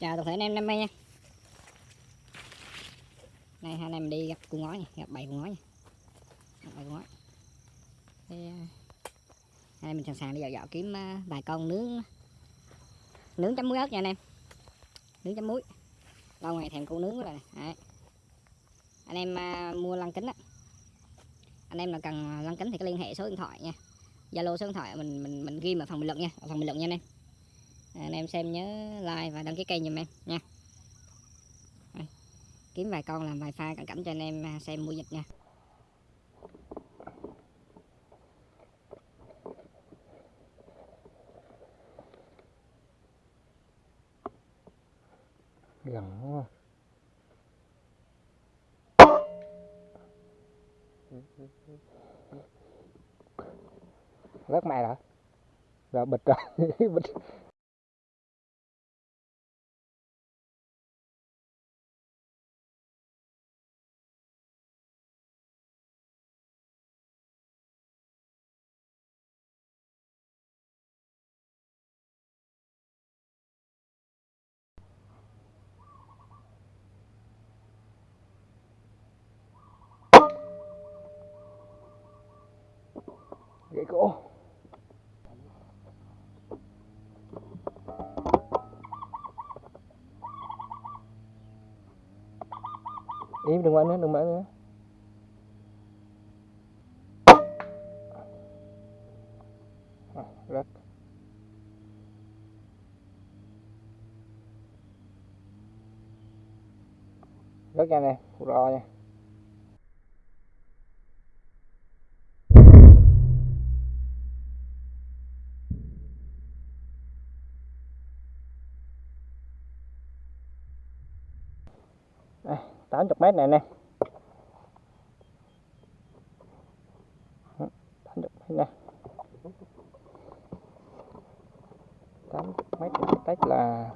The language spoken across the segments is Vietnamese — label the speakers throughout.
Speaker 1: chào toàn thể anh em năm nay nha. Nay hai anh em đi gặp cô ngói nha, gặp bảy cô ngói nha. Gặp bảy cu ngói. Thì à, hai anh em mình sẵn sàng đi dạo dạo kiếm à, vài con nướng nướng chấm muối ớt nha anh em. Nướng chấm muối. Lâu ngày thèm cô nướng rồi. Nè Đấy. anh em à, mua lăng kính á. Anh em là cần lăng kính thì có liên hệ số điện thoại nha. Zalo số điện thoại mình mình mình ghi ở phần bình luận nha. Ở phần bình luận nha anh em. À, anh em xem nhớ like và đăng ký kênh giùm em nha. Đây, kiếm vài con làm vài pha cận cảnh cho anh em à, xem mua dịch nha.
Speaker 2: Gần quá. Rất mày rồi. Rồi bịch rồi. Bịch. Cái cổ im đừng mở nữa đừng mở nữa. À, rất rất nhanh nè rồi nha. Đây, 80 mét này nè. 80 mét nè 80 mét này cách là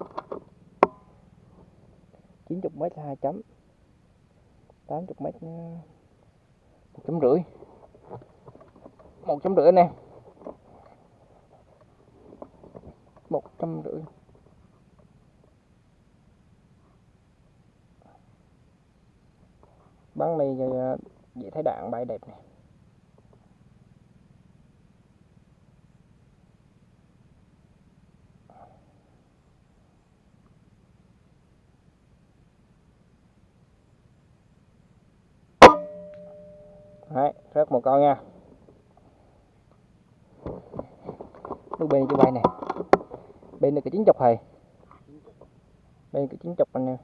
Speaker 2: 90 mét là 2 chấm. 80 mét 1 chấm rưỡi. 1 chấm rưỡi nè. 1 chấm rưỡi. Bắn này ờ, dễ thấy đạn bay đẹp này Đấy, rớt một con nha. Lúc bên cho bay này. Bên này cái chín chục thầy. Bên cái chín chục anh em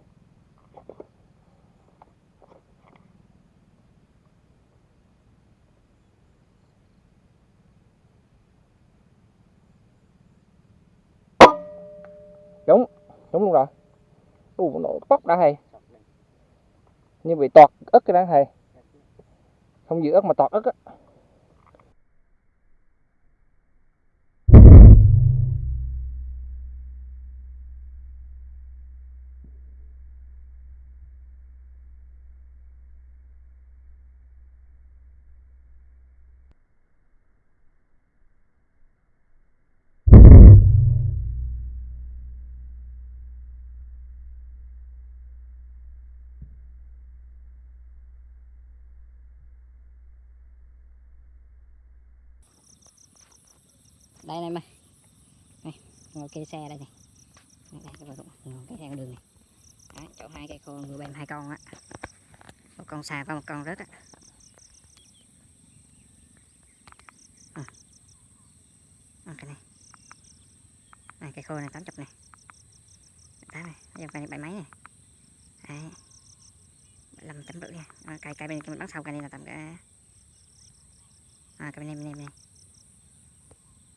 Speaker 2: đúng đúng luôn rồi u nó bóc đã thầy như bị tọt ức cái đó thầy không giữ ức mà tọt ức á.
Speaker 1: Đây anh em ơi đây ngồi cây xe đây này. Đây, ngồi cây xe con đường này. Đấy, chỗ hai cây khô người bên hai con á. Một con xà và một con rớt á. À. À, cái này. Này cây khô này tám chục này. Tám này dòng cây này bảy mấy này. Đấy. Làm tấm rưỡi nha. Ờ, cây cây bên kia mình bắn sau cây này là tầm cái à, cây bên này bên này, bên này.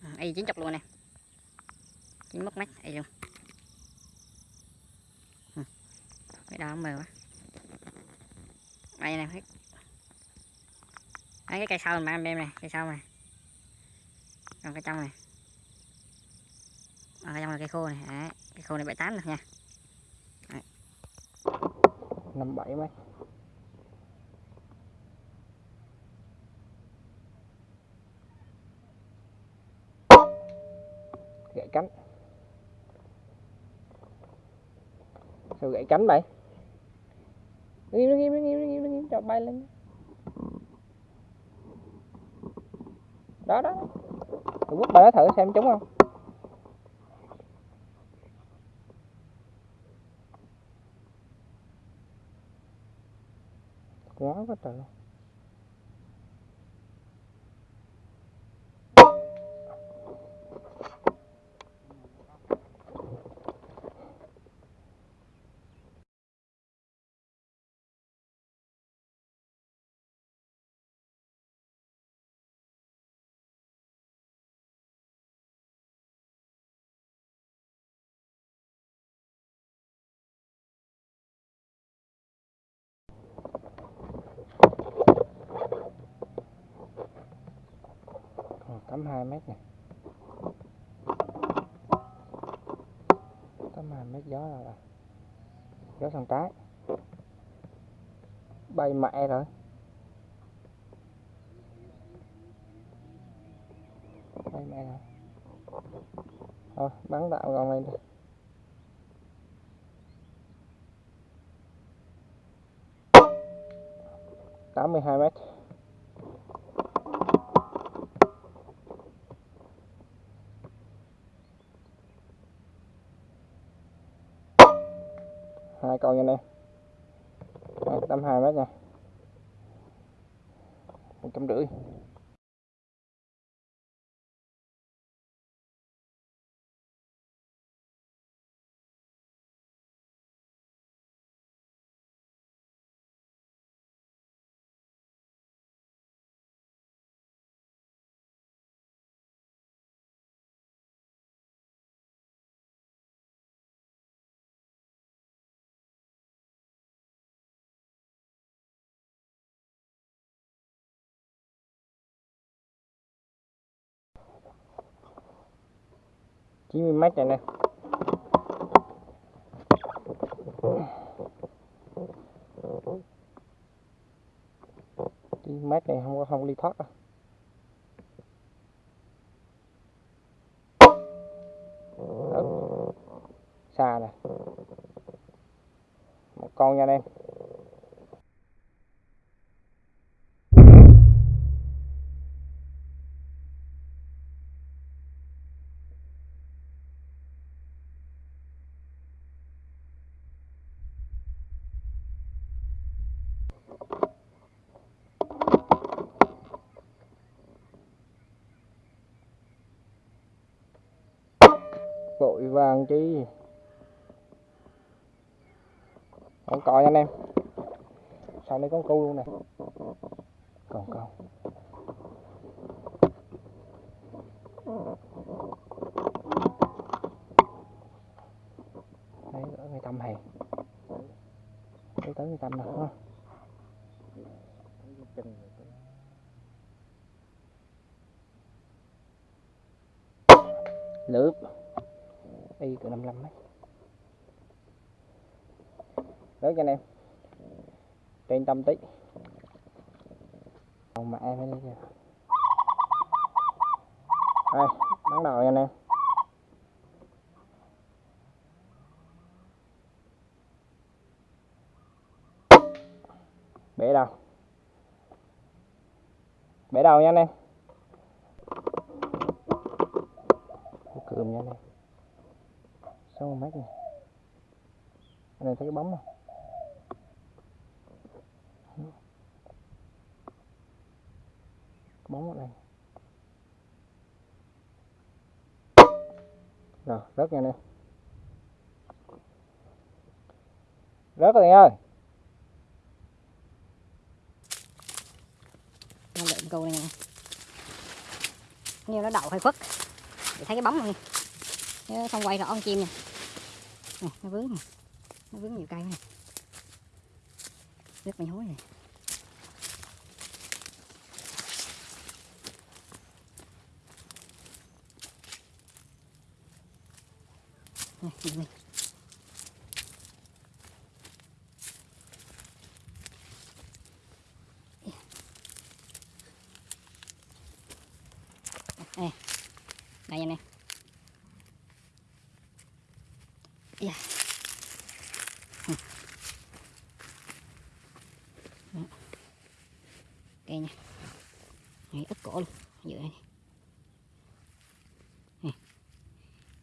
Speaker 1: Ừ, y chín chục luôn nè. Chín mất mắt y luôn. Ừ, cái đó mờ quá. Đây nè thấy Đấy, cái cây sau mà em này cây sau này còn cái trong này. Còn cái trong là cây khô này Đấy, cây khô này bảy tám được nha.
Speaker 2: Năm bảy mấy. Gãy cánh. Rồi gãy cánh vậy? Nó nghiêm nó nghiêm nó nghiêm nó nghiêm nó nghiêm cho bay lên. Đó đó. Rồi quất bà nó thử xem trúng không? Quá quá trời luôn còn tắm 2 mét này. tắm 2 mét gió là, gió sang trái bay mẹ rồi. Bay mẹ rồi. Thôi bắn đạo con lên đi. tám mươi hai mét. Hai nha anh em. Đây, tầm hai mét nha. Một trăm rưỡi. Chín mươi mét này nè. Đi mét này không có, không ly thoát đâu. Đó. xa nè. Một con nha anh em. Vội vàng chi? Không có anh em. Sau đây con câu luôn nè. Còn câu đấy ở người tâm hè. Đấy tới người tâm nè, ha. Lướp y từ 55 mấy. Lớn cho anh em, trên tâm tí. Còn mà em phải đi kìa. Đây bắn đầu anh em. Bể đầu. Bể đầu nha anh em. Cườm nha anh em. 6 mét này anh này thấy cái bóng không? Bóng ở đây. Rồi, rớt nha anh em. Rớt rồi anh ơi.
Speaker 1: Nó lượm câu này nè. Như nó đậu hơi khuất. Để thấy cái bóng không nè. Chứ không quay rõ con chim nè nè, nó vướng nè. Nó vướng nhiều cây nè. Rất mày hối này nè, nhìn đây anh em dạ Đó. ok nha Này, ít cổ luôn giữa đây Nè.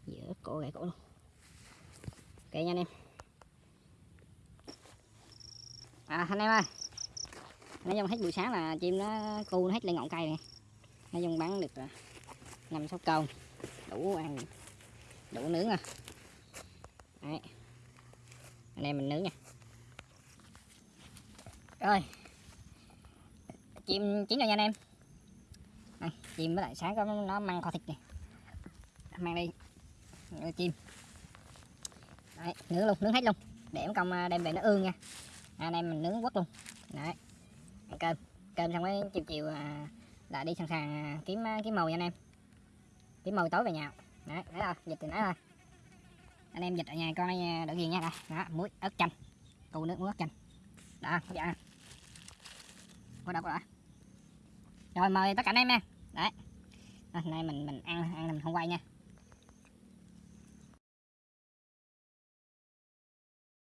Speaker 1: giữa ít cổ gãy cổ luôn ok nha anh em. À anh em ơi. Nói dùng hết buổi sáng là chim nó cu nó hết lên ngọn cây này nói dùng bắn được à, năm sáu con. Đủ ăn đủ nướng à. Đấy. anh em mình nướng nha. Rồi. Chim chín rồi nha anh em. À, chim với lại sáng có nó mang kho thịt này mang đi chim Đấy, nướng luôn nướng hết luôn. Để em công à, đem về nó ương nha. À, anh em mình nướng quất luôn. Đấy. ăn cơm. Cơm xong cái chiều chiều à, là đi sẵn sàng à, kiếm kiếm mồi anh em. Kiếm mồi tối về nhà. Đấy thấy rồi dịch thì nãy thôi. Anh em dịch ở nhà con này đỡ ghiền nha. Đây đó muối ớt chanh. Cù nước muối ớt chanh. Đó dạ. Có đâu có đã rồi mời tất cả anh em nha. Đấy. Hôm nay mình mình ăn ăn mình không quay nha.